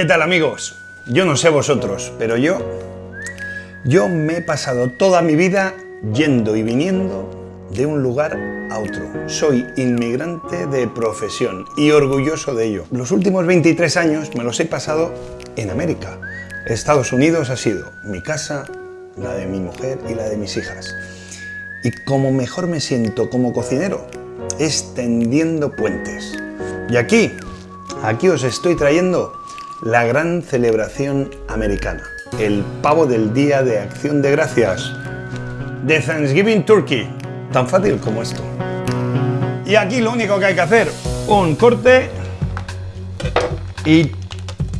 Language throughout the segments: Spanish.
¿Qué tal amigos? Yo no sé vosotros, pero yo... Yo me he pasado toda mi vida yendo y viniendo de un lugar a otro. Soy inmigrante de profesión y orgulloso de ello. Los últimos 23 años me los he pasado en América. Estados Unidos ha sido mi casa, la de mi mujer y la de mis hijas. Y como mejor me siento como cocinero, extendiendo puentes. Y aquí, aquí os estoy trayendo la gran celebración americana, el pavo del Día de Acción de Gracias, de Thanksgiving Turkey, tan fácil como esto. Y aquí lo único que hay que hacer, un corte y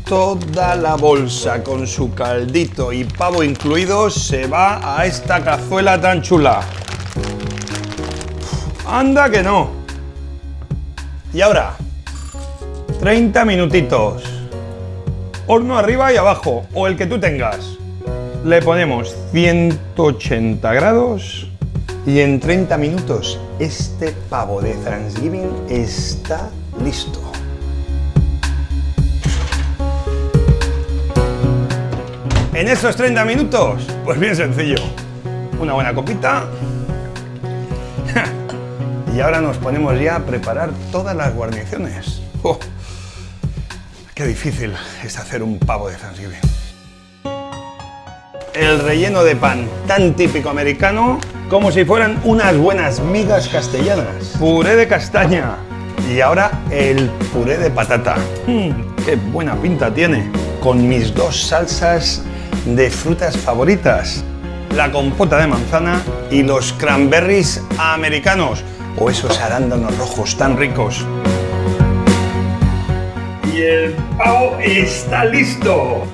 toda la bolsa con su caldito y pavo incluido se va a esta cazuela tan chula. Anda que no. Y ahora, 30 minutitos horno arriba y abajo, o el que tú tengas. Le ponemos 180 grados y en 30 minutos este pavo de Thanksgiving está listo. En esos 30 minutos, pues bien sencillo. Una buena copita. Y ahora nos ponemos ya a preparar todas las guarniciones. Qué difícil es hacer un pavo de Thanksgiving. El relleno de pan, tan típico americano, como si fueran unas buenas migas castellanas. Puré de castaña. Y ahora el puré de patata. Mm, ¡Qué buena pinta tiene! Con mis dos salsas de frutas favoritas. La compota de manzana y los cranberries americanos. O esos arándanos rojos tan ricos el pavo está listo.